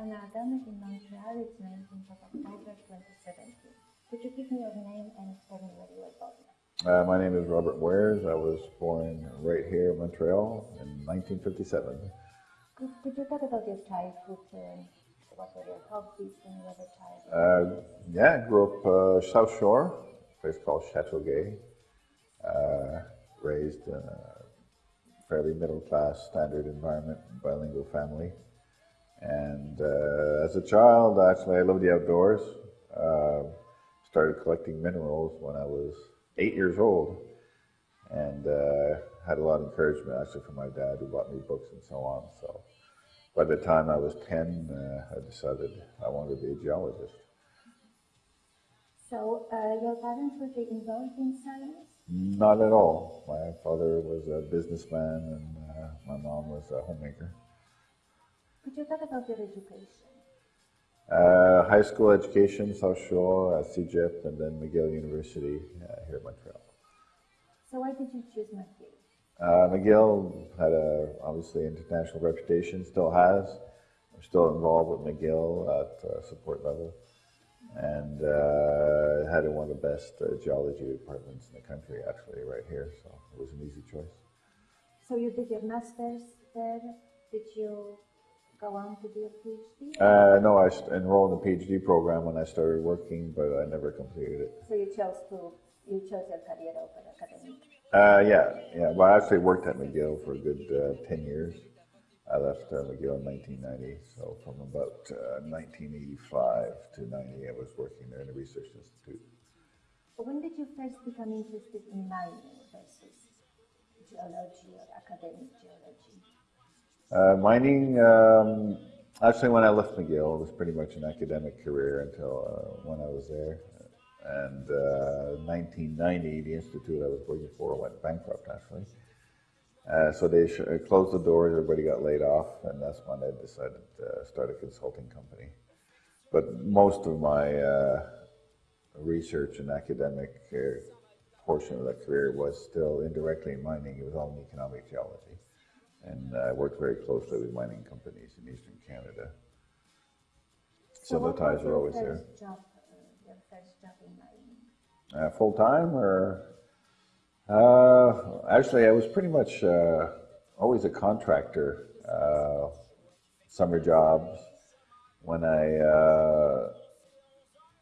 an academic in Montreal. It's 19th of October 2017. Could you give me your name and tell me where you were born? Uh, my name is Robert Moyers. I was born right here in Montreal in 1957. Could, could you talk about your childhood? Um, what were your hobbies when you were a child? Uh, yeah, I grew up uh, South Shore, a place called Chateauguay. Uh, raised in a fairly middle class, standard environment, bilingual family. And uh, as a child, actually, I loved the outdoors. Uh, started collecting minerals when I was eight years old, and uh, had a lot of encouragement actually from my dad, who bought me books and so on. So, by the time I was ten, uh, I decided I wanted to be a geologist. So, uh, your parents were they involved in science? Not at all. My father was a businessman, and uh, my mom was a homemaker. Could you talk about your education? Uh, high school education, South Shore, uh, CEGEP, and then McGill University uh, here in Montreal. So, why did you choose McGill? Uh, McGill had a obviously international reputation, still has. I'm still involved with McGill at uh, support level, and uh, had one of the best uh, geology departments in the country, actually, right here. So it was an easy choice. So, you did your master's there. Did you go on to do a PhD? Uh, no, I enrolled in the PhD program when I started working, but I never completed it. So, you chose to you chose your career over academic. Uh, yeah, yeah. Well, I actually worked at McGill for a good uh, 10 years. I left uh, McGill in 1990, so from about uh, 1985 to 90, I was working there in the Research Institute. When did you first become interested in mining versus geology or academic geology? Uh, mining, um, actually, when I left McGill, it was pretty much an academic career until uh, when I was there. And uh, 1990, the institute I was working for went bankrupt, actually. Uh, so they uh, closed the doors, everybody got laid off, and that's when I decided to start a consulting company. But most of my uh, research and academic uh, portion of that career was still indirectly in mining. It was all in economic geology. And I worked very closely with mining companies in eastern Canada. So, the ties were always there. Job, uh, your first job in mining? Uh, full time or? Uh, actually, I was pretty much uh, always a contractor. Uh, summer jobs. When I uh,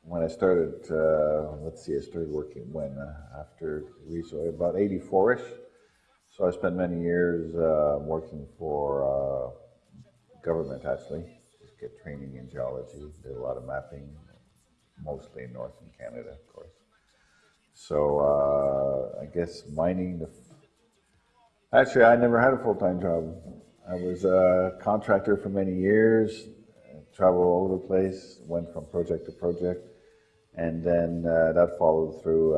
when I started, uh, let's see, I started working when uh, after we so about eighty four ish. So I spent many years uh, working for uh, government actually. Just get training in geology. Did a lot of mapping, mostly in northern Canada, of course. So uh, I guess mining. The Actually, I never had a full time job. I was a contractor for many years, traveled all over the place, went from project to project, and then uh, that followed through.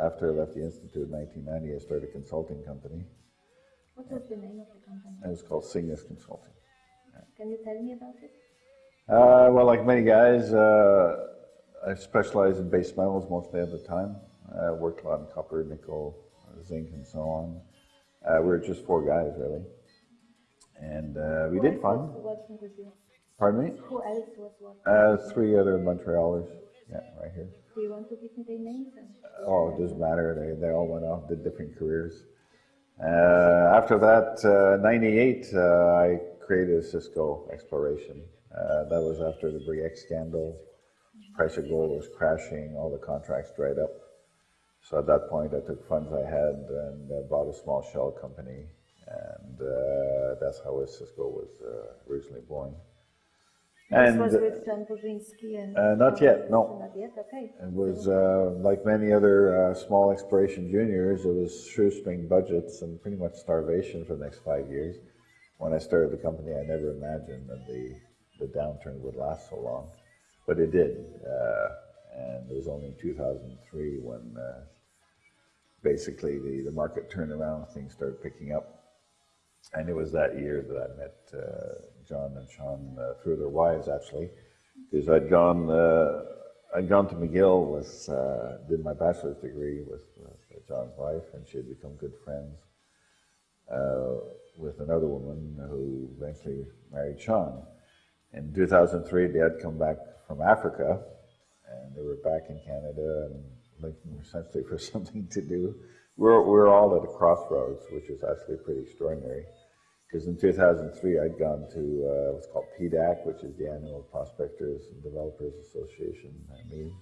After I left the institute in 1990, I started a consulting company. What was the name of the company? It was called Cygnus Consulting. Can you tell me about it? Uh, well, like many guys, uh, I specialized in base metals mostly at the time. I worked a lot in copper, nickel, zinc, and so on. Uh, we were just four guys, really. And uh, we Who did else fine. was working with? Pardon me? Who else was working? Uh, three other Montrealers. Yeah, right here. Do you want to give me their names? And Oh, it doesn't matter. They, they all went off, did different careers. Uh, after that, uh, 98, uh, I created Osisko Exploration. Uh, that was after the Bre-X scandal. Price of gold was crashing, all the contracts dried up. So at that point, I took funds I had and uh, bought a small shell company. And uh, that's how Osisko was uh, originally born. this was with John Burzynski and... uh, not yet, no. Okay. It was uh, like many other uh, small exploration juniors, it was shoestring budgets and pretty much starvation for the next five years. When I started the company, I never imagined that the, the downturn would last so long, but it did. Uh, and it was only in 2003 when uh, basically the, the market turned around, things started picking up. And it was that year that I met uh, John and Sean uh, through their wives, actually, because I'd gone uh, I'd gone to McGill uh, did my bachelor's degree with, with John's wife, and she had become good friends uh, with another woman who eventually married Sean. In 2003, they had come back from Africa, and they were back in Canada and looking essentially for something to do. We're, we're all at a crossroads, which is actually pretty extraordinary. Because in 2003, I'd gone to uh, what's called PDAC, which is the annual Prospectors and Developers Association meeting.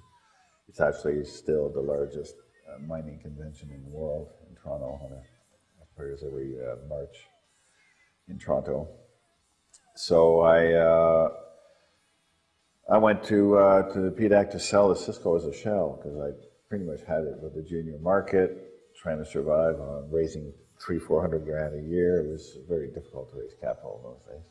It's actually still the largest uh, mining convention in the world in Toronto, it occurs every uh, March in Toronto. So I uh, I went to uh, to the PDAC to sell the Osisko as a shell because I pretty much had it with the junior market, trying to survive on raising three four hundred grand a year. It was very difficult to raise capital in those days.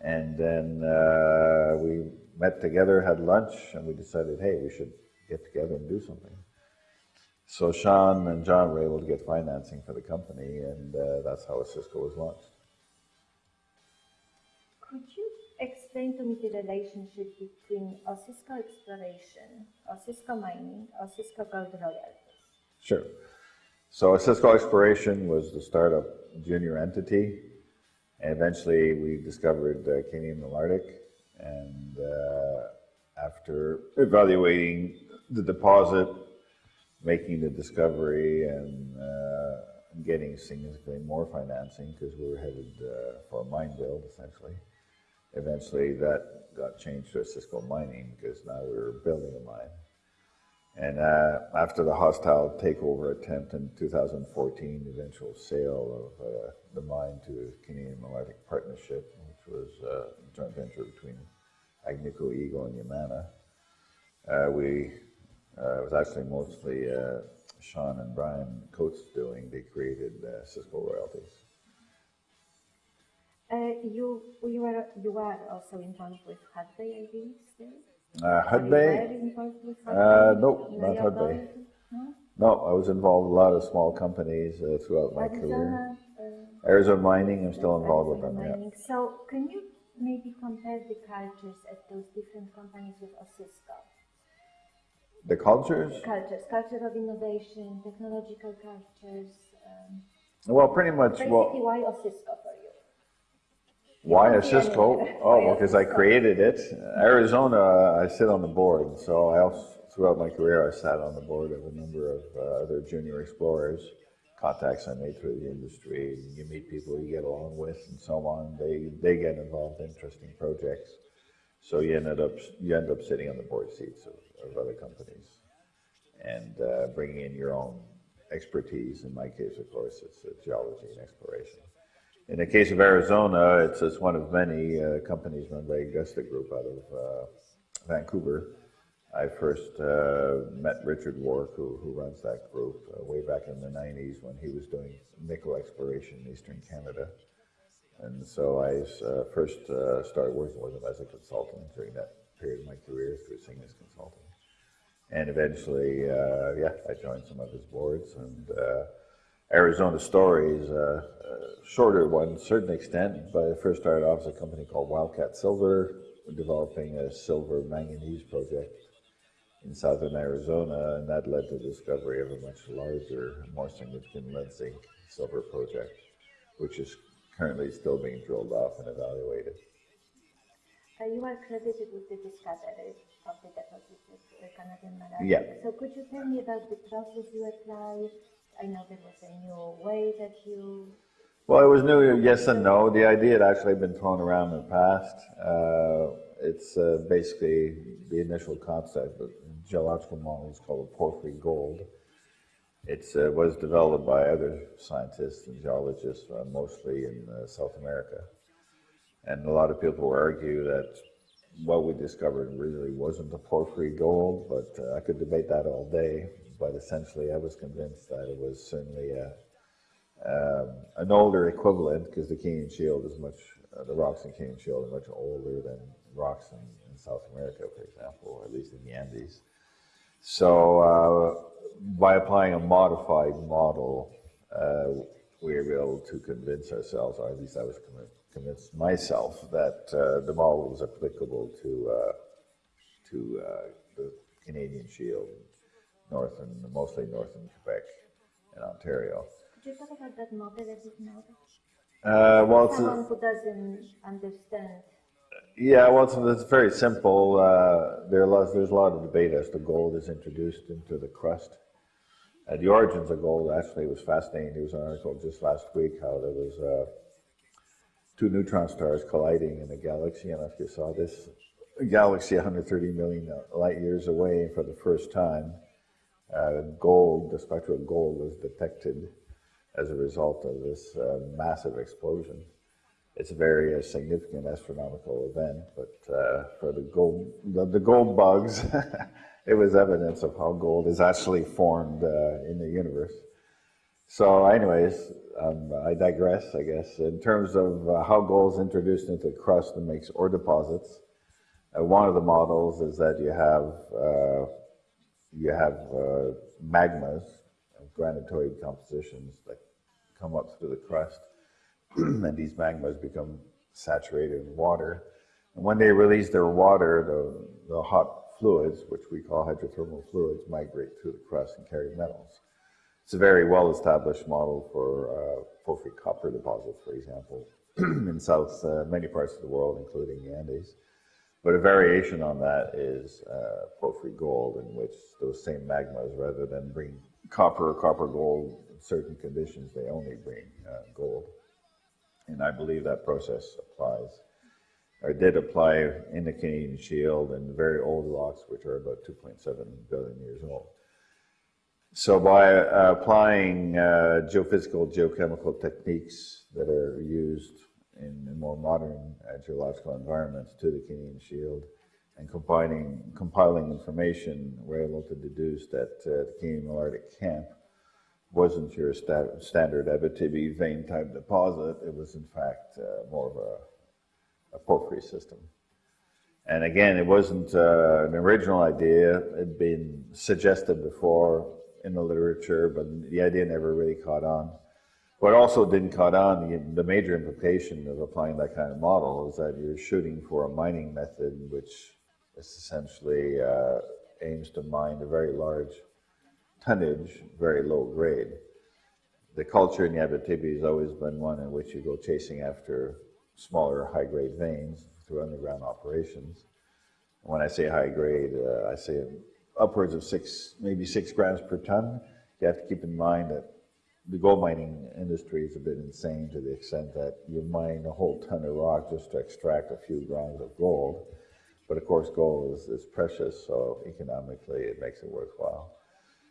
And then uh, we met together, had lunch, and we decided, hey, we should get together and do something. So Sean and John were able to get financing for the company, and uh, that's how Osisko was launched. Could you explain to me the relationship between Osisko Exploration, Osisko Mining, Osisko Gold Royalties? Sure. So Osisko Exploration was the startup junior entity. And eventually we discovered uh, Canadian Malartic. And uh, after evaluating the deposit, making the discovery, and uh, getting significantly more financing because we were headed uh, for a mine build essentially. Eventually that got changed to Osisko Mining because now we were building a mine. And uh, after the hostile takeover attempt in 2014, the eventual sale of uh, the mine to Canadian Malartic Partnership, which was uh, a joint venture between Agnico Eagle and Yamana, uh, we uh, it was actually mostly uh, Sean and Bryan Coates doing. They created Osisko Royalties. you you are you are also involved with Hudbay, I believe, still. Uh, Hudbay? Uh, nope, not Hudbay. No? no, I was involved with a lot of small companies uh, throughout my career. Uh, Arizona Mining, I'm still involved with them. Mining. Yeah. So, can you maybe compare the cultures at those different companies with Osisko? The cultures? Cultures, culture of innovation, technological cultures. Um, well, pretty much. Basically, well, why Osisko for you? Why Osisko? Oh, because I created it. Arizona, I sit on the board. So I also, throughout my career, I sat on the board of a number of uh, other junior explorers. Contacts I made through the industry. You meet people you get along with, and so on. They they get involved in interesting projects. So you ended up you end up sitting on the board seats of, of other companies, and uh, bringing in your own expertise. In my case, of course, it's uh, geology and exploration. In the case of Arizona, it's, it's one of many uh, companies run by Augusta Group out of uh, Vancouver. I first uh, met Richard Warke, who, who runs that group, uh, way back in the 90s when he was doing nickel exploration in eastern Canada. And so I uh, first uh, started working with him as a consultant during that period of my career through Cygnus Consulting. And eventually, yeah, I joined some of his boards and Arizona Stories, uh, a shorter one, to a certain extent, but I first started off as a company called Wildcat Silver, developing a silver manganese project in southern Arizona, and that led to the discovery of a much larger, more significant lead zinc silver project, which is currently still being drilled off and evaluated. Uh, you are credited with the discovery of the deposit at Canadian Malartic. Yeah. So could you tell me about the process you applied, I know there was a new way that you. Well, it was new, yes and no. The idea had actually been thrown around in the past. Uh, it's uh, basically the initial concept, the geological model is called porphyry gold. It uh, was developed by other scientists and geologists, uh, mostly in uh, South America. And a lot of people argue that what we discovered really wasn't the porphyry gold, but uh, I could debate that all day but essentially I was convinced that it was certainly a, um, an older equivalent because the Canadian Shield is much, uh, the rocks in Canadian Shield are much older than rocks in, in, South America, for example, or at least in the Andes. So uh, by applying a modified model, uh, we were able to convince ourselves, or at least I was convinced myself, that uh, the model was applicable to, uh, to uh, the Canadian Shield north and mostly north in Quebec and Ontario. Could you talk about that model a bit more? Uh, well, someone who doesn't understand. Yeah, well, it's, it's very simple. Uh, there there's a lot of debate as to gold is introduced into the crust. Uh, the origins of gold actually was fascinating. There was an article just last week how there was uh, two neutron stars colliding in a galaxy. I don't know if you saw this. A galaxy 130 million light years away, for the first time, uh, gold, the spectral gold, was detected as a result of this uh, massive explosion. It's a very uh, significant astronomical event, but uh, for the gold, the, the gold bugs, it was evidence of how gold is actually formed uh, in the universe. So, anyways, um, I digress, I guess. In terms of uh, how gold is introduced into the crust and makes ore deposits, one of the models is that you have you have uh, magmas, of granitoid compositions that come up through the crust, and these magmas become saturated in water. And when they release their water, the, the hot fluids, which we call hydrothermal fluids, migrate through the crust and carry metals. It's a very well-established model for uh, porphyry copper deposits, for example, in south uh, many parts of the world, including the Andes. But a variation on that is uh, porphyry gold, in which those same magmas, rather than bring copper or copper gold in certain conditions, they only bring uh, gold. And I believe that process applies or did apply in the Canadian Shield and very old rocks, which are about 2.7 billion years old. So by uh, applying uh, geophysical, geochemical techniques that are used in, more modern geological environments to the Canadian Shield and combining, compiling information, we're able to deduce that uh, the Canadian Malartic Camp wasn't your sta standard Abitibi vein type deposit. It was in fact uh, more of a a porphyry system. And again, it wasn't uh, an original idea. It had been suggested before in the literature, but the idea never really caught on. What also didn't caught on, the, the major implication of applying that kind of model is that you're shooting for a mining method which essentially uh, aims to mine a very large tonnage, very low grade. The culture in the Abitibi has always been one in which you go chasing after smaller high-grade veins through underground operations. When I say high grade, uh, I say upwards of six, maybe six grams per ton. You have to keep in mind that the gold mining industry is a bit insane to the extent that you mine a whole ton of rock just to extract a few grams of gold. But of course, gold is, is precious, so economically it makes it worthwhile.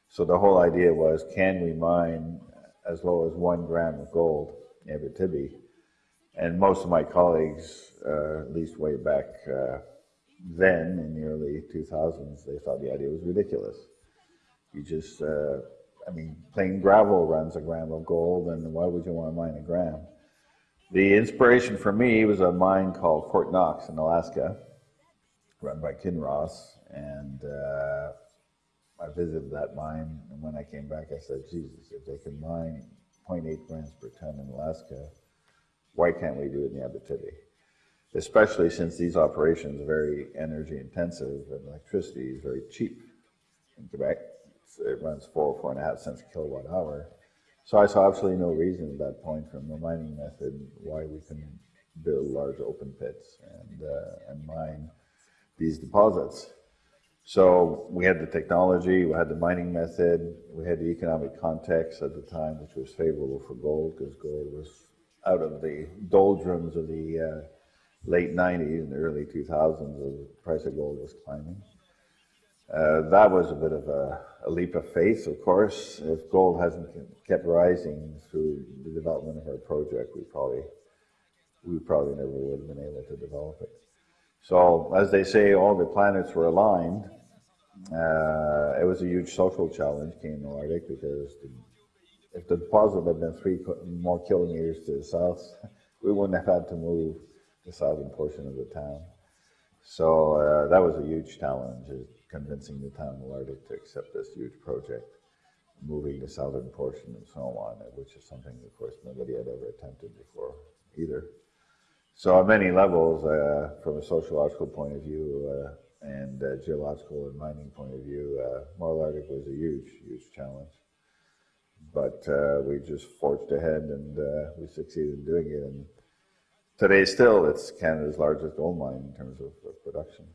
So the whole idea was, can we mine as low as one gram of gold in Abitibi and most of my colleagues, uh, at least way back uh, then in the early 2000s, they thought the idea was ridiculous. You just, uh, I mean, plain gravel runs a gram of gold, and why would you want to mine a gram? The inspiration for me was a mine called Fort Knox in Alaska, run by Kinross, and uh, I visited that mine, and when I came back, I said, Jesus, if they can mine 0.8 grams per ton in Alaska, why can't we do it in the Abitibi? Especially since these operations are very energy intensive and electricity is very cheap in Quebec. It runs four, four and a half cents a kilowatt hour. So I saw absolutely no reason at that point from the mining method why we can build large open pits and, uh, and mine these deposits. So we had the technology, we had the mining method, we had the economic context at the time, which was favorable for gold because gold was out of the doldrums of the uh, late 90s and early 2000s, the price of gold was climbing. Uh, that was a bit of a, a, leap of faith, of course. If gold hasn't kept rising through the development of our project, we probably we probably never would have been able to develop it. So, as they say, all the planets were aligned. Uh, it was a huge social challenge, Canadian Malartic, because the if the deposit had been three more kilometers to the south, we wouldn't have had to move the southern portion of the town. So uh, that was a huge challenge, is convincing the town of Malartic to accept this huge project, moving the southern portion and so on, which is something, of course, nobody had ever attempted before either. So on many levels, uh, from a sociological point of view uh, and geological and mining point of view, uh, was a huge, huge challenge but uh, we just forged ahead and uh, we succeeded in doing it. And Today, still, it's Canada's largest gold mine in terms of, of production.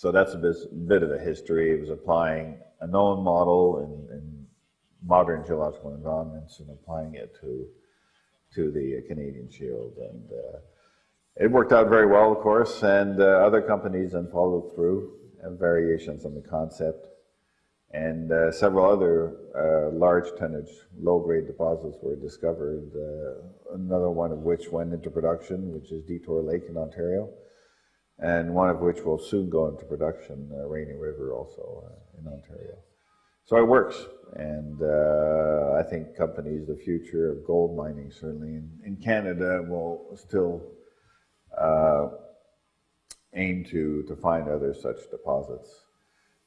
So that's a bit, of a history. It was applying a known model in, in modern geological environments and applying it to to the Canadian Shield, and uh, it worked out very well, of course. And uh, other companies then followed through, and variations on the concept, and uh, several other uh, large tonnage, low grade deposits were discovered. Uh, another one of which went into production, which is Detour Lake in Ontario and one of which will soon go into production, uh, Rainy River also uh, in Ontario. So it works, and uh, I think companies, the future of gold mining certainly in, in Canada will still uh, aim to, to find other such deposits.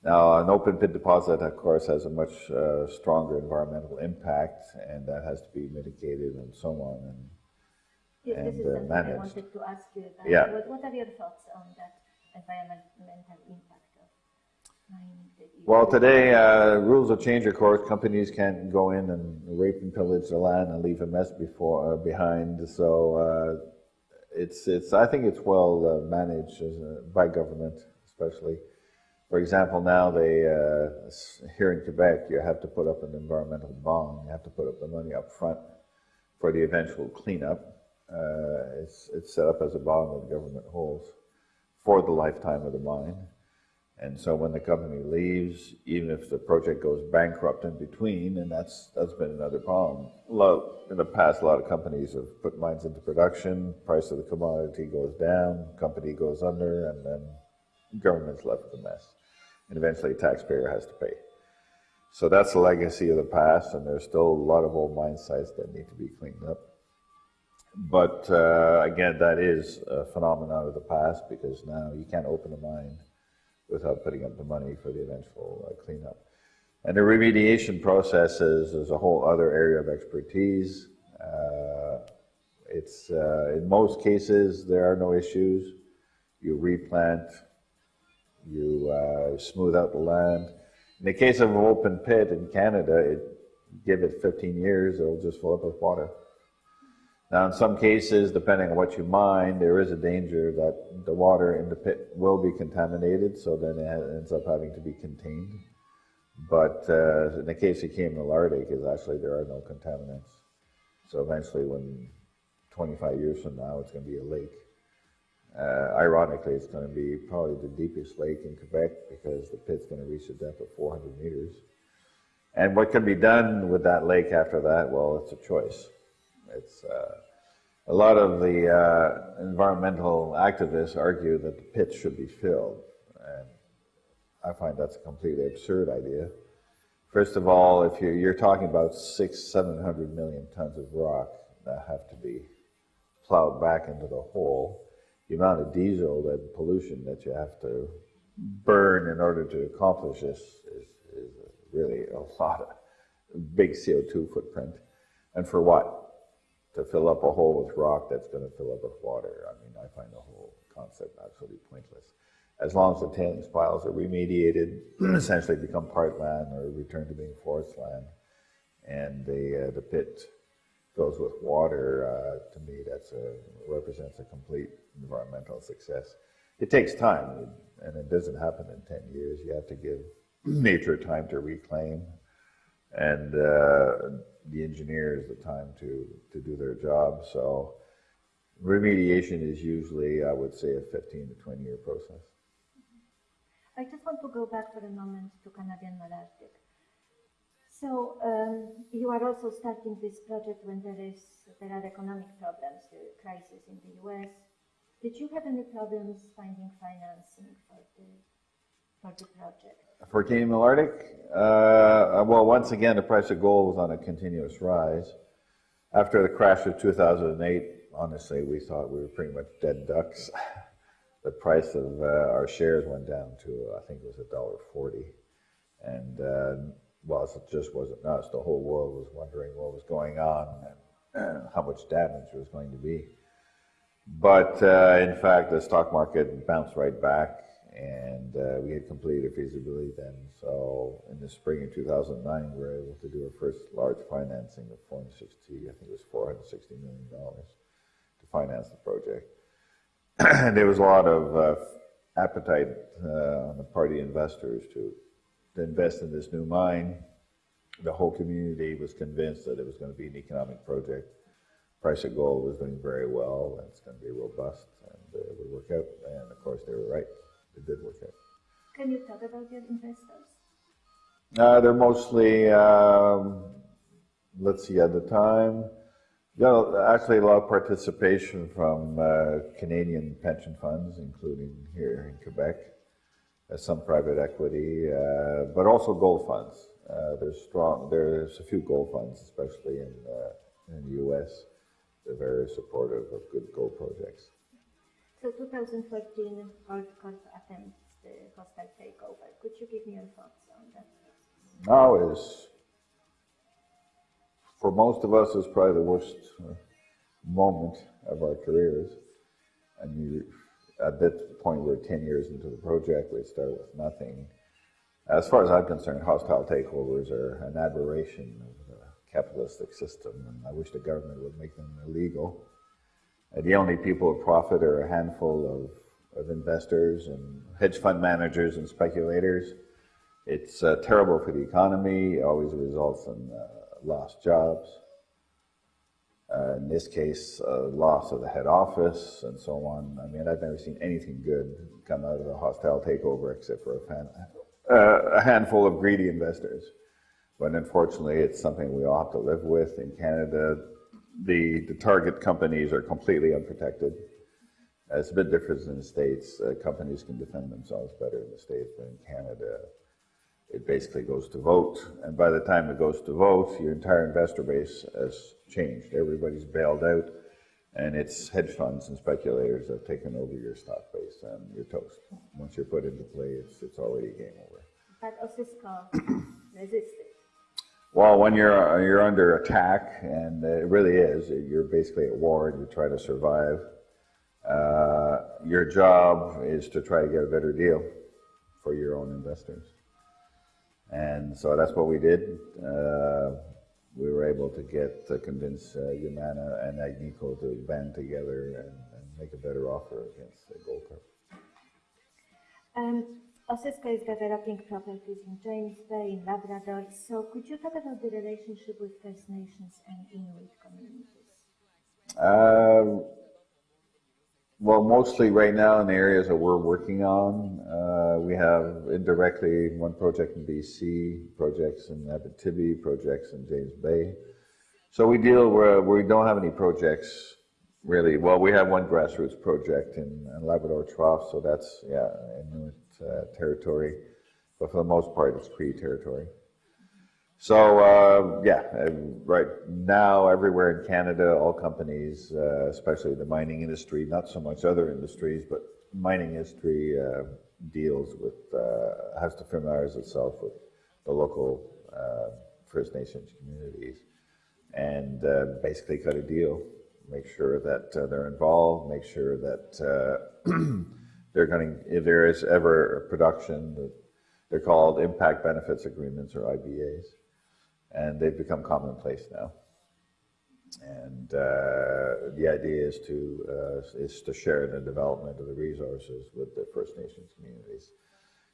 Now, an open pit deposit, of course, has a much uh, stronger environmental impact, and that has to be mitigated and so on. And Yes, and, this is uh, something I wanted to ask you about. Yeah. What, what are your thoughts on that environmental impact of mining? Well, today, uh, rules have changed, of course. Companies can't go in and rape and pillage the land and leave a mess before, uh, behind. So, uh, it's, it's, I think it's well uh, managed as a, by government, especially. For example, now they, uh, here in Quebec, you have to put up an environmental bond. You have to put up the money up front for the eventual cleanup. Uh, it's, it's set up as a bond that the government holds for the lifetime of the mine. And so when the company leaves, even if the project goes bankrupt in between, and that's that's been another problem. Lot, in the past, a lot of companies have put mines into production, price of the commodity goes down, company goes under, and then government's left with a mess. And eventually a taxpayer has to pay. So that's the legacy of the past, and there's still a lot of old mine sites that need to be cleaned up. But uh, again, that is a phenomenon of the past because now you can't open a mine without putting up the money for the eventual uh, cleanup. And the remediation processes is a whole other area of expertise. Uh, it's uh, in most cases there are no issues. You replant, you uh, smooth out the land. In the case of an open pit in Canada, it, give it 15 years, it'll just fill up with water. Now, in some cases, depending on what you mine, there is a danger that the water in the pit will be contaminated, so then it ends up having to be contained. But uh, in the case of Canadian Malartic, is actually there are no contaminants. So eventually, when 25 years from now, it's going to be a lake. Uh, ironically, it's going to be probably the deepest lake in Quebec because the pit's going to reach a depth of 400 meters. And what can be done with that lake after that? Well, it's a choice. It's uh, a lot of the uh, environmental activists argue that the pit should be filled, and I find that's a completely absurd idea. First of all, if you're, you're talking about six, seven hundred million tons of rock that have to be plowed back into the hole, the amount of diesel and pollution that you have to burn in order to accomplish this is, is really a lot of big CO2 footprint. And for what? To fill up a hole with rock that's going to fill up with water. I mean, I find the whole concept absolutely pointless. As long as the tailings piles are remediated, essentially become park land or return to being forest land, and the uh, the pit goes with water, uh, to me, that's a represents a complete environmental success. It takes time, and it doesn't happen in ten years. You have to give nature time to reclaim, and uh, the engineers the time to to do their job. So remediation is usually, I would say, a fifteen to twenty year process. I just want to go back for a moment to Canadian Malartic. So um, you are also starting this project when there is there are economic problems, the crisis in the U.S. Did you have any problems finding financing for the for the project? For Canadian Malartic, uh, well, once again, the price of gold was on a continuous rise. After the crash of 2008, honestly, we thought we were pretty much dead ducks. the price of uh, our shares went down to, I think it was a dollar forty, and uh, well, it just wasn't us. The whole world was wondering what was going on and uh, how much damage was going to be. But uh, in fact, the stock market bounced right back, and uh, we had completed a feasibility then. So in the spring of 2009, we were able to do our first large financing of 460, I think it was 460 million dollars to finance the project. And there was a lot of uh, appetite uh, on the part party investors to, to invest in this new mine. The whole community was convinced that it was going to be an economic project. Price of gold was doing very well, and it's going to be robust, and uh, it would work out. And of course, they were right; it did work out. Can you talk about your investors? Uh, they're mostly, um, let's see, at the time, you know, actually a lot of participation from uh, Canadian pension funds, including here in Quebec, uh, some private equity, uh, but also gold funds. Uh, there's strong. There's a few gold funds, especially in uh, in the U.S. They're very supportive of good gold projects. So 2014 Gold Corp attempts the hostile takeover. Could you give me your thoughts on that? Now is, for most of us, is probably the worst uh, moment of our careers. And you, at that point, we're 10 years into the project, we start with nothing. As far as I'm concerned, hostile takeovers are an aberration of the capitalistic system, and I wish the government would make them illegal. The only people who profit are a handful of, of investors and hedge fund managers and speculators. It's uh, terrible for the economy, it always results in uh, lost jobs. Uh, in this case, uh, loss of the head office and so on. I mean, I've never seen anything good come out of a hostile takeover except for a, fan, uh, a handful of greedy investors. But unfortunately, it's something we all have to live with. In Canada, the, the target companies are completely unprotected. Uh, it's a bit different in the States. Uh, companies can defend themselves better in the States, but in Canada, it basically goes to vote. And by the time it goes to vote, your entire investor base has changed. Everybody's bailed out, and it's hedge funds and speculators that have taken over your stock base, and you're toast. Once you're put into play, it's, it's already game over. But resisted. Well, when you're, you're under attack, and it really is, you're basically at war and you try to survive. Uh, your job is to try to get a better deal for your own investors. And so that's what we did. Uh, we were able to get to convince uh, Yamana and Agnico to band together and, and make a better offer against uh, Goldcorp. Um, Osisko is developing properties in James Bay, in Labrador. So could you talk about the relationship with First Nations and Inuit communities? Um, well, mostly right now in the areas that we're working on, uh, we have indirectly one project in BC, projects in Abitibi, projects in James Bay. So we deal where we don't have any projects really. Well, we have one grassroots project in, in Labrador Trough, so that's yeah uh, territory, but for the most part, it's Cree territory. So uh, yeah, uh, right now everywhere in Canada, all companies, uh, especially the mining industry, not so much other industries, but mining industry uh, deals with, uh, has to familiarize itself with the local uh, First Nations communities and basically cut a deal, make sure that they're involved, make sure that they're going if there is ever a production, they're called impact benefits agreements or IBAs and they've become commonplace now. And uh, the idea is to uh, is to share the development of the resources with the First Nations communities.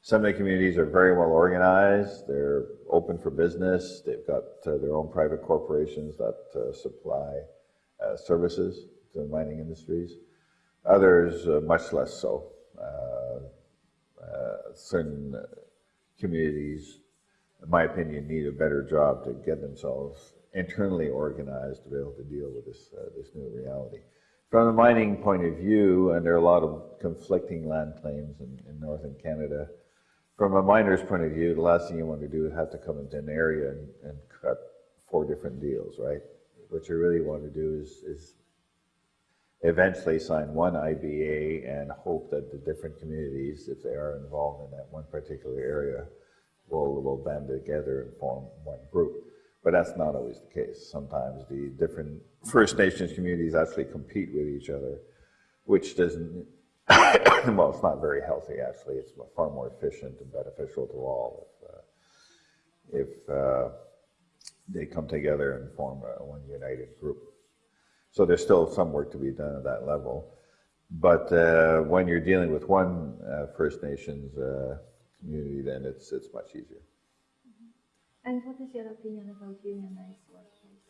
Some of the communities are very well organized. They're open for business. They've got uh, their own private corporations that uh, supply uh, services to the mining industries. Others, uh, much less so. Certain communities in my opinion, need a better job to get themselves internally organized to be able to deal with this, uh, this new reality. From the mining point of view, and there are a lot of conflicting land claims in, in northern Canada, from a miner's point of view, the last thing you want to do is have to come into an area and, and cut four different deals, right? What you really want to do is, is eventually sign one IBA and hope that the different communities, if they are involved in that one particular area, will, will band together and form one group. But that's not always the case. Sometimes the different First Nations communities actually compete with each other, which doesn't, well, it's not very healthy actually. It's far more efficient and beneficial to all if, uh, if uh, they come together and form a, one united group. So there's still some work to be done at that level. But uh, when you're dealing with one uh, First Nations uh, community, then it's, it's much easier. And what is your opinion about unionized workplace?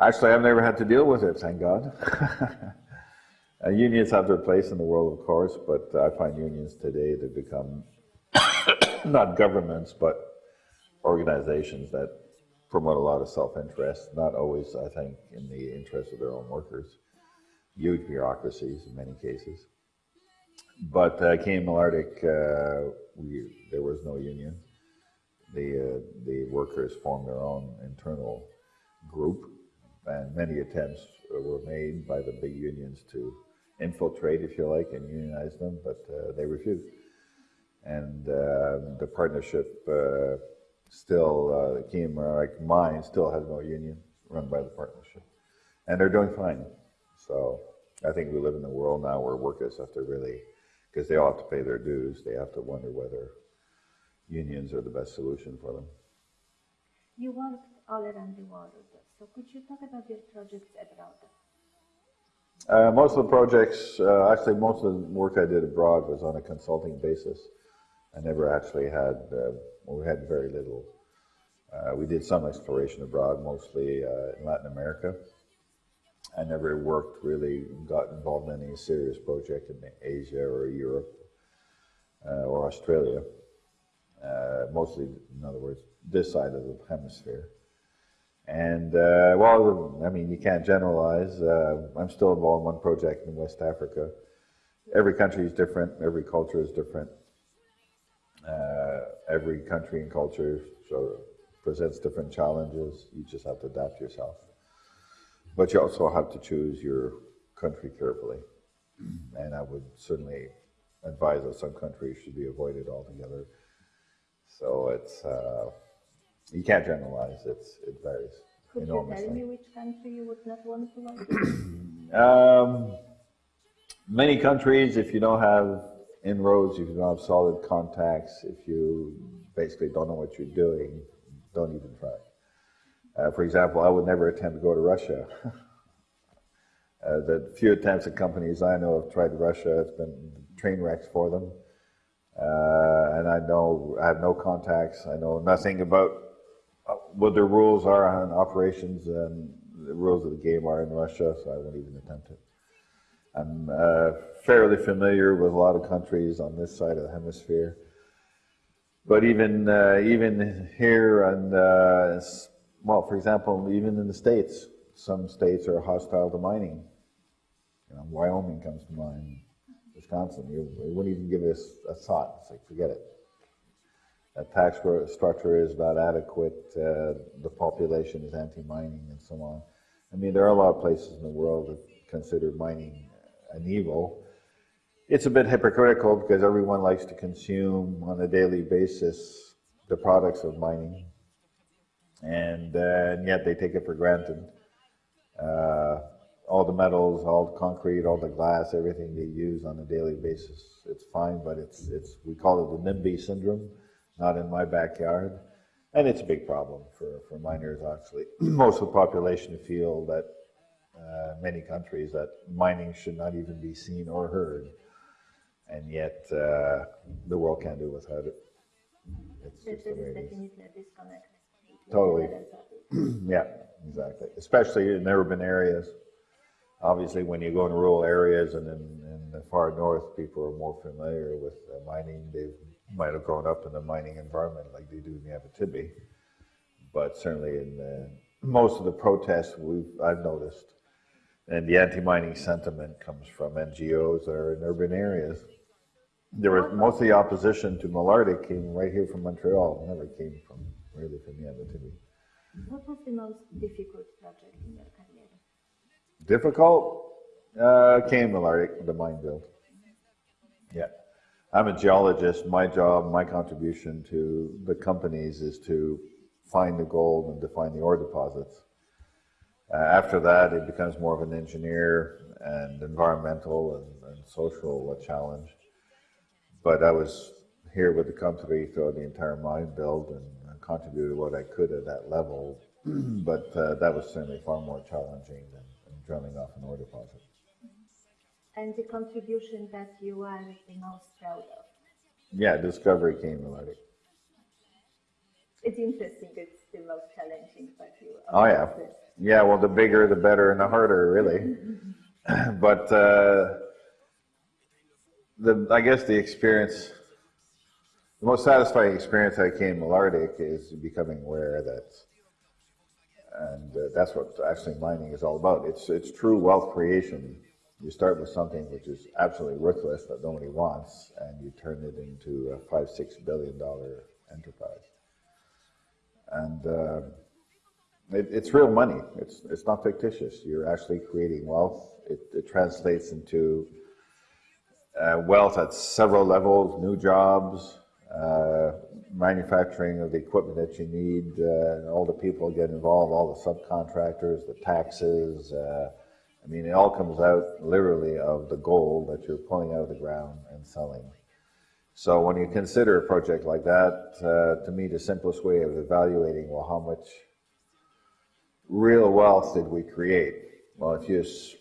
Actually, I've never had to deal with it, thank God. uh, unions have their place in the world, of course, but I find unions today to become not governments, but organizations that promote a lot of self-interest, not always, I think, in the interest of their own workers. Huge bureaucracies in many cases. But uh, Canadian Malartic, uh, we, there was no union. The, uh, the workers formed their own internal group, and many attempts were made by the big unions to infiltrate, if you like, and unionize them, but uh, they refused. And uh, the partnership uh, still, uh, the Canadian Malartic Mine still has no union run by the partnership. And they're doing fine. So I think we live in a world now where workers have to really, because they all have to pay their dues, they have to wonder whether unions are the best solution for them. You worked all around the world, so could you talk about your projects abroad? Uh, most of the projects, uh, actually most of the work I did abroad was on a consulting basis. I never actually had, uh, we had very little. Uh, we did some exploration abroad, mostly uh, in Latin America. I never worked really, got involved in any serious project in Asia or Europe uh, or Australia. mostly, in other words, this side of the hemisphere. And, uh, well, I mean, you can't generalize. Uh, I'm still involved in one project in West Africa. Every country is different, every culture is different. Every country and culture so presents different challenges. You just have to adapt yourself. But you also have to choose your country carefully. And I would certainly advise that some countries should be avoided altogether. So it's, uh, you can't generalize, it's, it varies Could you enormously. tell me which country you would not want to work? Um, many countries, if you don't have inroads, if you don't have solid contacts, if you basically don't know what you're doing, don't even try. Uh, for example, I would never attempt to go to Russia. uh, the few attempts at companies I know have tried Russia, it's been train wrecks for them. Uh, and I know, I have no contacts, I know nothing about uh, what the rules are on operations and the rules of the game are in Russia, so I won't even attempt it. I'm uh, fairly familiar with a lot of countries on this side of the hemisphere. But even uh, even here and uh, well, for example, even in the states, some states are hostile to mining. You know, Wyoming comes to mind, Wisconsin. You, you wouldn't even give it a, thought. It's like forget it. The tax structure is not adequate. Uh, the population is anti-mining, and so on. I mean, there are a lot of places in the world that consider mining an evil. It's a bit hypocritical because everyone likes to consume on a daily basis the products of mining, and, uh, and yet they take it for granted. Uh, all the metals, all the concrete, all the glass, everything they use on a daily basis, it's fine, but it's, it's we call it the NIMBY syndrome, not in my backyard. And it's a big problem for, for miners, actually. Most of the population feel that uh, many countries that mining should not even be seen or heard, and yet uh, the world can't do without it. It's just the is way it is. disconnect. Totally. Yeah, exactly. Especially in urban areas. Obviously, when you go in rural areas and in, in the far north, people are more familiar with uh, mining. They might have grown up in a mining environment like they do in the Abitibi. But certainly in the, most of the protests we've, I've noticed, and the anti-mining sentiment comes from NGOs that are in urban areas. There was most of the opposition to Malartic came right here from Montreal, never came from really from the Abitibi. What was the most difficult project in your career? Difficult? Uh, Canadian Malartic, the mine build. Yeah. I'm a geologist. My job, my contribution to the companies is to find the gold and define the ore deposits. Uh, after that, it becomes more of an engineer and environmental and, and social challenge. But I was here with the company throughout the entire mine build and, contributed what I could at that level. but uh, that was certainly far more challenging than, than drilling off an ore deposit. And the contribution that you are the most proud of? Yeah, discovery Canadian Malartic. It's interesting, it's the most challenging, but you. Oh, yeah. Yeah, well, the bigger, the better, and the harder, really. but uh, the, I guess the experience, the most satisfying experience I came Malartic is becoming aware that, and uh, that's what actually mining is all about. It's it's true wealth creation. You start with something which is absolutely worthless that nobody wants, and you turn it into a five six billion dollar enterprise. And uh, it, it's real money. It's it's not fictitious. You're actually creating wealth. It, it translates into uh, wealth at several levels, new jobs, uh, manufacturing of the equipment that you need, uh, all the people get involved, all the subcontractors, the taxes. uh, I mean, it all comes out literally of the gold that you're pulling out of the ground and selling. So when you consider a project like that, uh, to me, the simplest way of evaluating, well, how much real wealth did we create? Well, if you just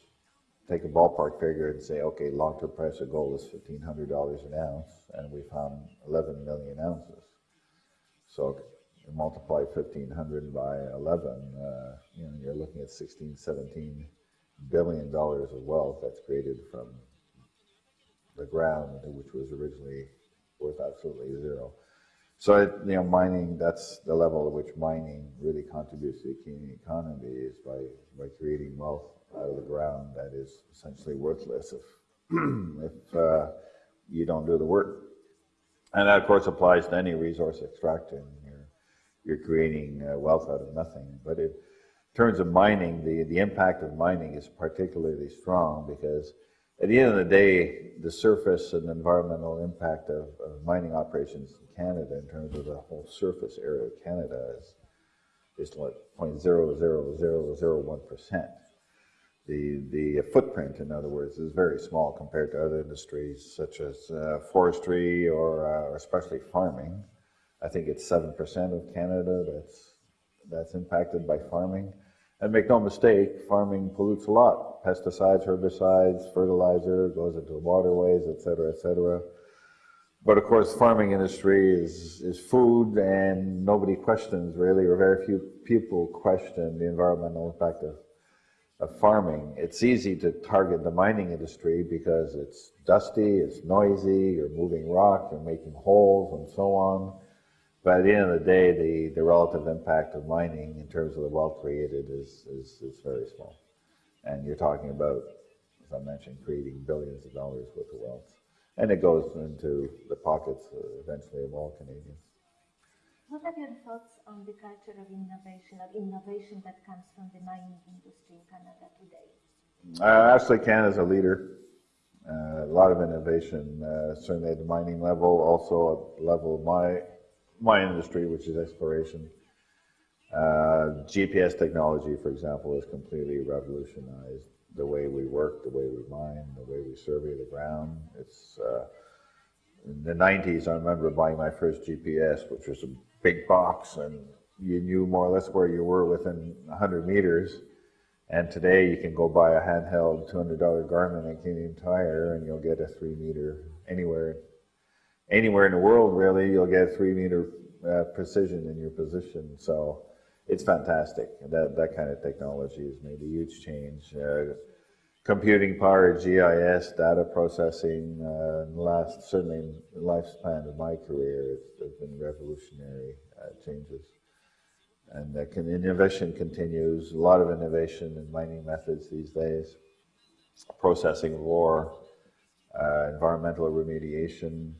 take a ballpark figure and say, okay, long-term price of gold is fifteen hundred dollars an ounce, and we found eleven million ounces. So multiply fifteen hundred by eleven, uh, you know, you're looking at 16, 17 billion dollars of wealth that's created from the ground, which was originally worth absolutely zero. So, you know, mining, that's the level at which mining really contributes to the Canadian economy is by, by creating wealth out of the ground that is essentially worthless if, if uh, you don't do the work. And that, of course, applies to any resource extraction. You're, you're creating uh, wealth out of nothing. But it, in terms of mining, the, the impact of mining is particularly strong because at the end of the day, the surface and environmental impact of, of mining operations in Canada in terms of the whole surface area of Canada is, is like 0.00001%. The, the footprint, in other words, is very small compared to other industries such as uh, forestry or, uh, or especially farming. I think it's 7% of Canada that's, that's impacted by farming. And make no mistake, farming pollutes a lot. Pesticides, herbicides, fertilizer, goes into waterways, et cetera, et cetera. But of course, farming industry is, is food and nobody questions really, or very few people question the environmental impact of of farming, it's easy to target the mining industry because it's dusty, it's noisy, you're moving rock, you're making holes and so on. But at the end of the day, the, the relative impact of mining in terms of the wealth created is, is, is very small. And you're talking about, as I mentioned, creating billions of dollars worth of wealth. And it goes into the pockets uh, eventually of all Canadians. What are your thoughts on the culture of innovation, of innovation that comes from the mining industry in Canada today? Uh, actually, Canada's a leader. Uh, a lot of innovation, uh, certainly at the mining level, also at the level of my, my industry, which is exploration. Uh, GPS technology, for example, has completely revolutionized the way we work, the way we mine, the way we survey the ground. It's uh, in the 90s, I remember buying my first GPS, which was a big box and you knew more or less where you were within 100 meters. And today you can go buy a handheld $200 Garmin and Canadian Tire and you'll get a three meter anywhere. Anywhere in the world, really, you'll get three meter uh, precision in your position. So it's fantastic. That, that kind of technology has made a huge change. Uh, computing power, GIS, data processing, uh, last, certainly in the lifespan of my career, it's, it's been revolutionary uh, changes. And uh, can, innovation continues, a lot of innovation in mining methods these days, processing of ore, uh, environmental remediation,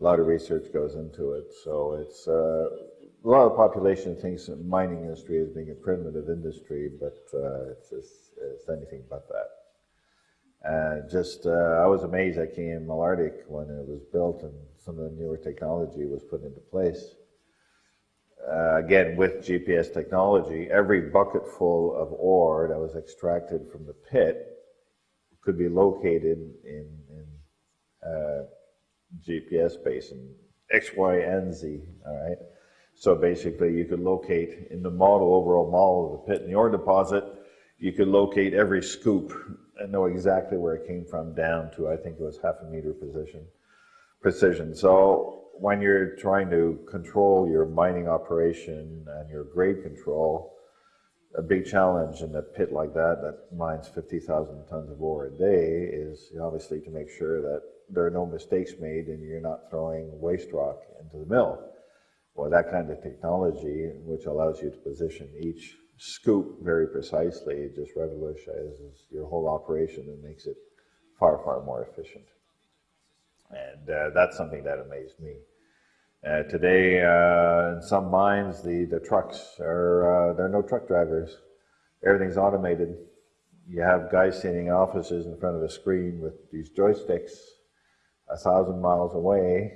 a lot of research goes into it. So it's, uh, a lot of the population thinks the mining industry is being a primitive industry, but uh, it's, it's, it's, anything but that. Uh, just, uh, I was amazed at Canadian Malartic when it was built and some of the newer technology was put into place. Uh, again, with GPS technology, every bucket full of ore that was extracted from the pit could be located in, in uh, GPS basin, X, Y, and Z, all right? So basically, you could locate in the model, overall model of the pit and the ore deposit, you could locate every scoop and know exactly where it came from down to, I think it was half a meter position, precision. So when you're trying to control your mining operation and your grade control, a big challenge in a pit like that that mines 50,000 tons of ore a day is obviously to make sure that there are no mistakes made and you're not throwing waste rock into the mill. Well, that kind of technology, which allows you to position each scoop very precisely, it just revolutionizes your whole operation and makes it far, far more efficient. And uh, that's something that amazed me. Uh, today, uh, in some mines, the, the trucks are, uh, there are no truck drivers. Everything's automated. You have guys sitting in offices in front of a screen with these joysticks a thousand miles away,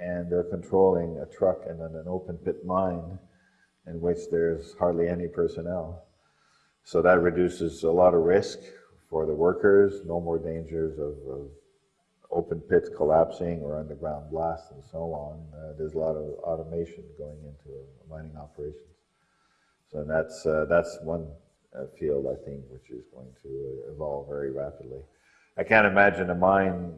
and they're controlling a truck in an open pit mine in which there's hardly any personnel. So that reduces a lot of risk for the workers, no more dangers of, of open pits collapsing or underground blasts and so on. Uh, there's a lot of automation going into mining operations. So that's, uh, that's one uh, field, I think, which is going to evolve very rapidly. I can't imagine a mine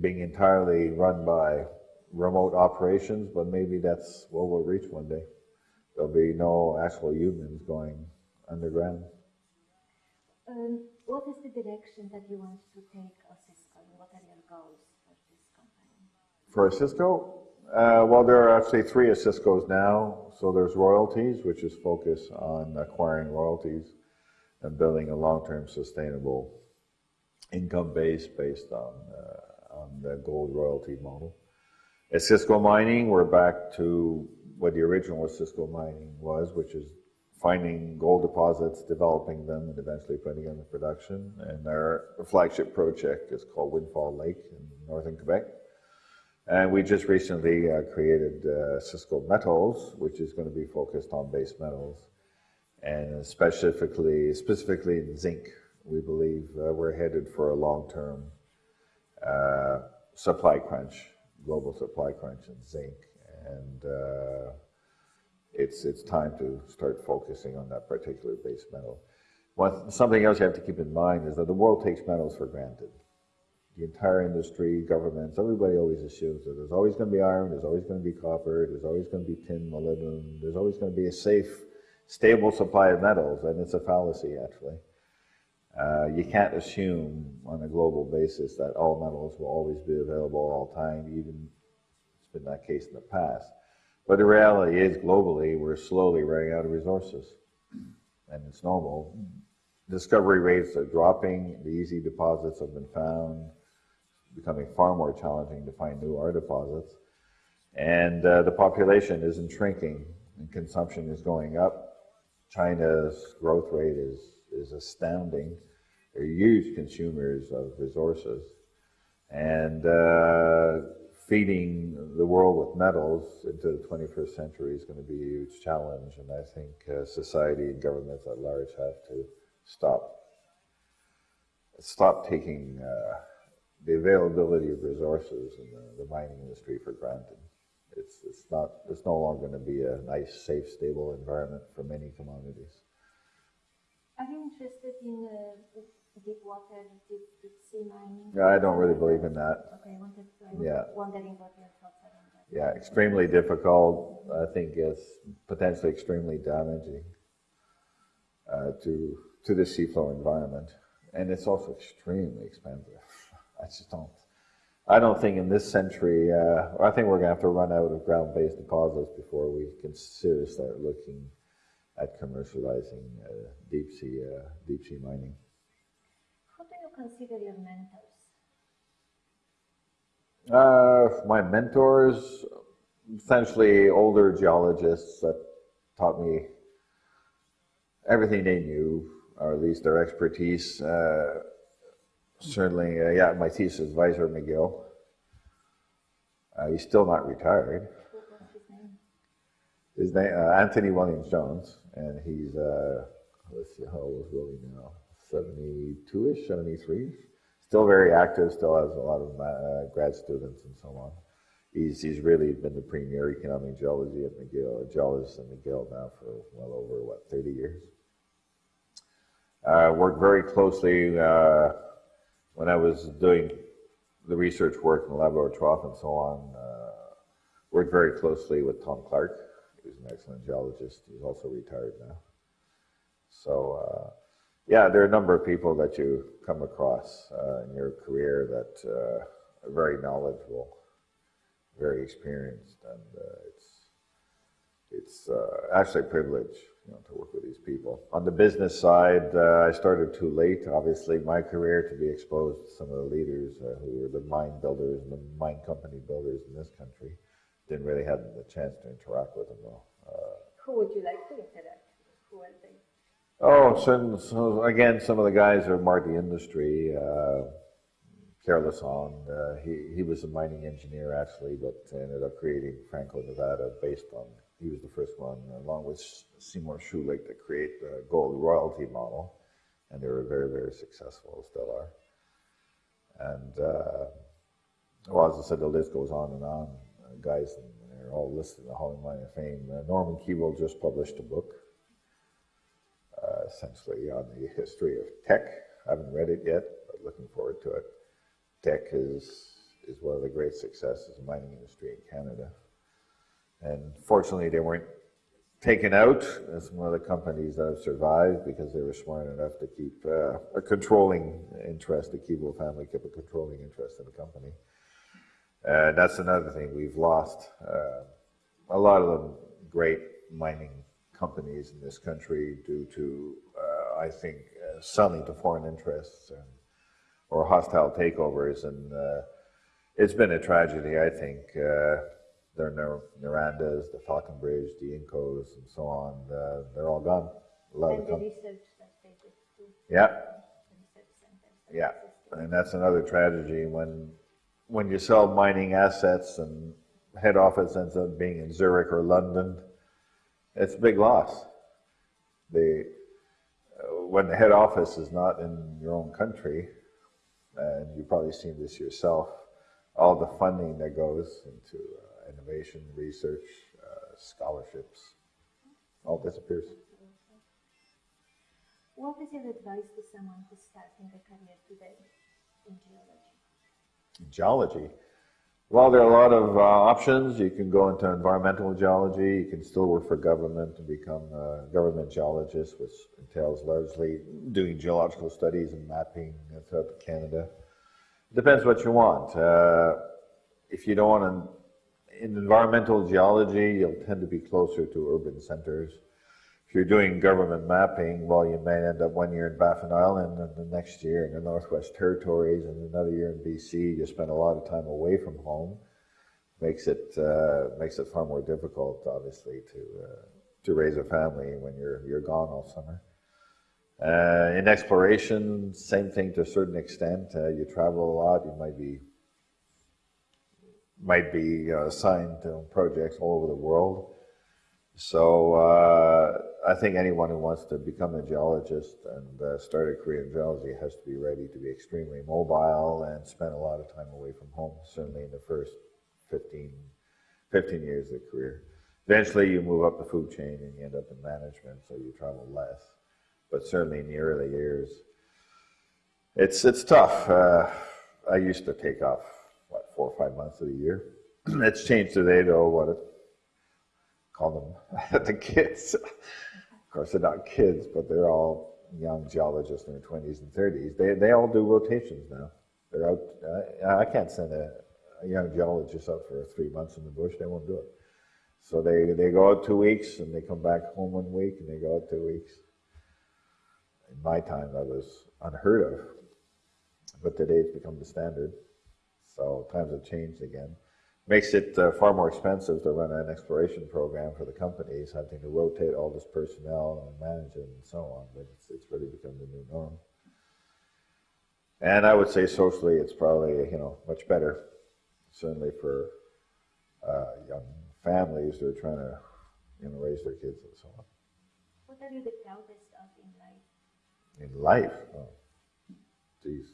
being entirely run by remote operations, but maybe that's what we'll reach one day. There'll be no actual humans going underground. Um, what is the direction that you want to take Osisko? What are your goals for this company? For Osisko, uh, well, there are actually three Osiskos now. So there's royalties, which is focused on acquiring royalties and building a long-term sustainable income base based on, uh, on the gold royalty model. Osisko Mining, we're back to what the original Osisko Mining was, which is finding gold deposits, developing them, and eventually putting them in production. And our flagship project is called Windfall Lake in northern Quebec. And we just recently uh, created uh, Osisko Metals, which is going to be focused on base metals, and specifically, specifically in zinc. We believe uh, we're headed for a long-term uh, supply crunch, global supply crunch in zinc, and uh, it's, it's time to start focusing on that particular base metal. One, something else you have to keep in mind is that the world takes metals for granted. The entire industry, governments, everybody always assumes that there's always going to be iron, there's always going to be copper, there's always going to be tin, molybdenum, there's always going to be a safe, stable supply of metals, and it's a fallacy actually. Uh, you can't assume on a global basis that all metals will always be available all time, even it's been that case in the past. But the reality is, globally, we're slowly running out of resources. And it's normal. Discovery rates are dropping. The easy deposits have been found. It's becoming far more challenging to find new ore deposits. And uh, the population isn't shrinking, and consumption is going up. China's growth rate is, is astounding. They're huge consumers of resources. And uh, feeding the world with metals into the 21st century is going to be a huge challenge, and I think uh, society and governments at large have to stop stop taking uh, the availability of resources in the, the, mining industry for granted. It's, it's not it's no longer going to be a nice, safe, stable environment for many commodities. Are you interested in uh, deep water, deep, deep sea mining? Yeah, I don't really believe in that. Okay, I wanted to, Yeah. wondering what your thoughts are on that. Yeah, extremely difficult. I think it's potentially extremely damaging uh, to to the seafloor environment, and it's also extremely expensive. I just don't. I don't think in this century. Uh, I think we're going to have to run out of ground-based deposits before we can seriously start looking at commercializing uh, deep sea uh, deep sea mining. Who do you consider your mentors? Uh, my mentors, essentially older geologists that taught me everything they knew, or at least their expertise. Uh, certainly, uh, yeah, my thesis advisor, McGill. Uh, he's still not retired. What was his name? His name, uh, Anthony Williams Jones, and he's, uh, let's see, how old is Willie now? 72-ish, 73. Still very active, still has a lot of uh, grad students and so on. He's, he's really been the premier economic geology at McGill, geologist at McGill now for well over, what, 30 years. Uh, worked very closely uh, when I was doing the research work in the Trough and so on. Uh, worked very closely with Tom Clark. Was an excellent geologist. He's also retired now. So, uh, yeah, there are a number of people that you come across uh, in your career that uh, are very knowledgeable, very experienced, and it's it's actually a privilege you know, to work with these people. On the business side, uh, I started too late, obviously, my career to be exposed to some of the leaders uh, who were the mine builders and the mine company builders in this country. Didn't really have the chance to interact with them though. Uh, Who would you like to interact with? Who are they? Oh, certain, so again, some of the guys are the industry. Uh, Pierre Lassonde, uh, he, he was a mining engineer actually, but ended up creating Franco Nevada based on, he was the first one, along with Seymour Schulich, to create the gold royalty model. And they were very, very successful, still are. And, uh, well, as I said, the list goes on and on. Guys, and they're all listed in the Hall of Mine of Fame. Uh, Norman Keevil just published a book uh, essentially on the history of Teck. I haven't read it yet, but looking forward to it. Teck is, is one of the great successes of the mining industry in Canada. And fortunately, they weren't taken out as one of the companies that have survived because they were smart enough to keep uh, a controlling interest. The Keevil family kept a controlling interest in the company. Uh, that's another thing we've lost. Uh, a lot of the great mining companies in this country due to, uh, I think, uh, selling to foreign interests and, or hostile takeovers. And uh, it's been a tragedy, I think. Uh, the Norandas, the Falconbridge, the Incos, and so on, uh, they're all gone. A lot And of the research that they did too. yeah, the research centers that Yeah, and that's another tragedy when, when you sell mining assets and head office ends up being in Zurich or London, it's a big loss. The, uh, when the head office is not in your own country, and you've probably seen this yourself, all the funding that goes into uh, innovation, research, uh, scholarships, all disappears. What is your advice to someone who's starting a career today in geology? Geology. Well, there are a lot of uh, options. You can go into environmental geology. You can still work for government and become a government geologist, which entails largely doing geological studies and mapping throughout Canada. Depends what you want. Uh, if you don't want to, in environmental geology, you'll tend to be closer to urban centers. You're doing government mapping, well, you may end up one year in Baffin Island and the next year in the Northwest Territories and another year in BC. You spend a lot of time away from home. Makes it uh, makes it far more difficult, obviously, to uh, to raise a family when you're you're gone all summer. Uh, in exploration, same thing to a certain extent. Uh, you travel a lot. You might be might be uh, assigned to projects all over the world. So uh, I think anyone who wants to become a geologist and uh, start a career in geology has to be ready to be extremely mobile and spend a lot of time away from home, certainly in the first 15, 15 years of the career. Eventually you move up the food chain and you end up in management, so you travel less. But certainly in the early years, it's, it's tough. Uh, I used to take off, what, four or five months of the year. it's changed today though, what call them the kids. Course, they're not kids, but they're all young geologists in their 20s and 30s. They, they all do rotations now. They're out. Uh, I can't send a, a young geologist out for three months in the bush. They won't do it. So they, they go out two weeks and they come back home one week and they go out two weeks. In my time, that was unheard of. But today it's become the standard. So times have changed again makes it uh, far more expensive to run an exploration program for the companies, having to rotate all this personnel and manage it and so on. But it's, it's really become the new norm. And I would say socially, it's probably you know much better, certainly for uh, young families who are trying to you know raise their kids and so on. What are you the proudest of in life? In life, oh, geez.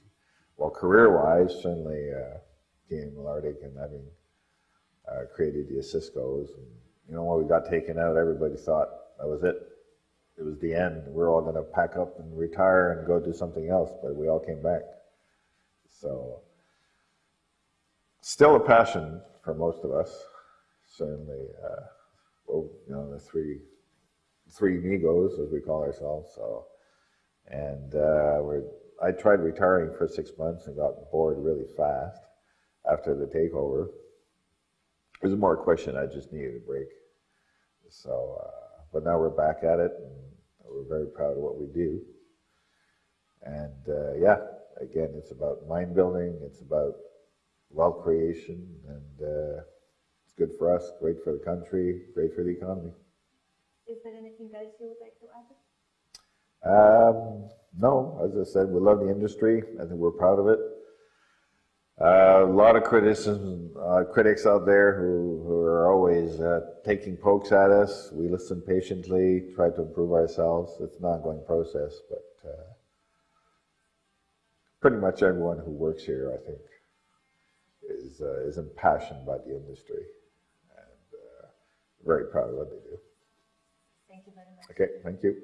Well, career-wise, certainly uh, being Malartic and having uh, created the Osiskos. And, you know, when we got taken out, everybody thought that was it. it was the end. We are all going to pack up and retire and go do something else, but we all came back. So, still a passion for most of us. Certainly, uh, well, you know, the three three amigos, as we call ourselves. So, and uh, we're, I tried retiring for six months and got bored really fast after the takeover. It was more a question I just needed a break. So, uh, but now we're back at it, and we're very proud of what we do. And uh, yeah, again, it's about mind building, it's about wealth creation, and uh, it's good for us, great for the country, great for the economy. Is there anything else you would like to add? Um, no, as I said, we love the industry. I think we're proud of it. Uh, a lot of criticism, uh, critics out there who, who are always uh, taking pokes at us. We listen patiently, try to improve ourselves. It's an ongoing process, but uh, pretty much everyone who works here, I think, is uh, is impassioned by the industry and uh, very proud of what they do. Thank you very much. Okay, thank you.